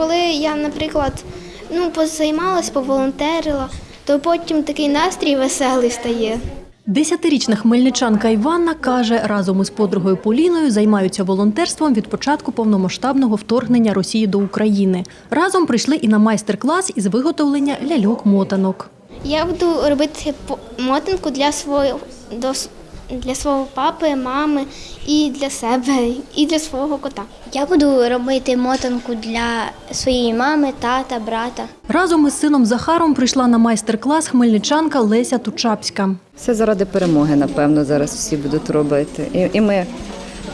Коли я, наприклад, ну, позаймалась, поволонтерила, то потім такий настрій веселий стає. Десятирічна хмельничанка Іванна каже, разом із подругою Поліною займаються волонтерством від початку повномасштабного вторгнення Росії до України. Разом прийшли і на майстер-клас із виготовлення ляльок-мотанок. Я буду робити мотанку для свого, для свого папи, мами і для себе, і для свого кота. Я буду робити мотанку для своєї мами, тата, брата. Разом із сином Захаром прийшла на майстер-клас хмельничанка Леся Тучапська. Все заради перемоги, напевно, зараз всі будуть робити. І, і ми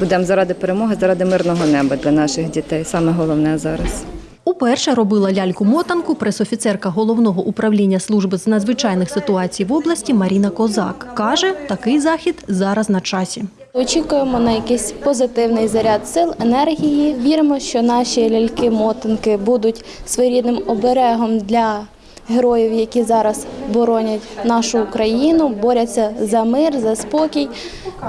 будемо заради перемоги, заради мирного неба для наших дітей. Саме головне зараз. Уперше робила ляльку-мотанку пресофіцерка головного управління служби з надзвичайних ситуацій в області Маріна Козак. Каже, такий захід зараз на часі. Очікуємо на якийсь позитивний заряд сил, енергії. Віримо, що наші ляльки-мотанки будуть своєрідним оберегом для героїв, які зараз боронять нашу Україну, борються за мир, за спокій.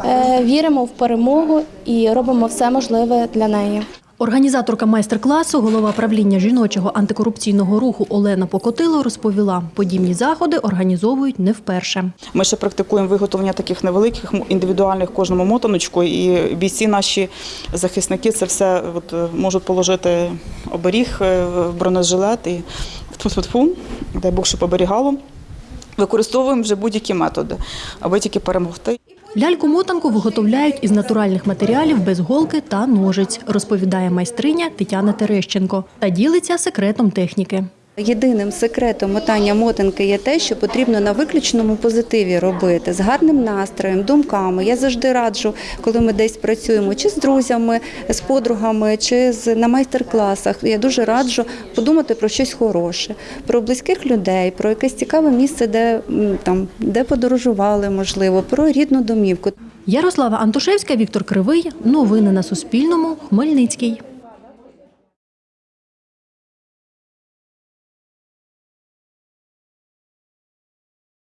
Е, Віримо в перемогу і робимо все можливе для неї. Організаторка майстер-класу, голова правління жіночого антикорупційного руху Олена Покотило розповіла, подібні заходи організовують не вперше. Ми ще практикуємо виготовлення таких невеликих індивідуальних кожному мотаночку, і бійці наші захисники це все от, е, можуть положити оберіг, е, бронежилет і тфу-тфу-тфу, дай Бог, щоб оберігало. Використовуємо вже будь-які методи, аби тільки перемогти. Ляльку-мотанку виготовляють із натуральних матеріалів без голки та ножиць, розповідає майстриня Тетяна Терещенко та ділиться секретом техніки. Єдиним секретом мотання мотанки є те, що потрібно на виключному позитиві робити з гарним настроєм, думками. Я завжди раджу, коли ми десь працюємо, чи з друзями, з подругами, чи на майстер-класах. Я дуже раджу подумати про щось хороше, про близьких людей, про якесь цікаве місце, де там де подорожували, можливо, про рідну домівку. Ярослава Антошевська, Віктор Кривий. Новини на Суспільному. Хмельницький.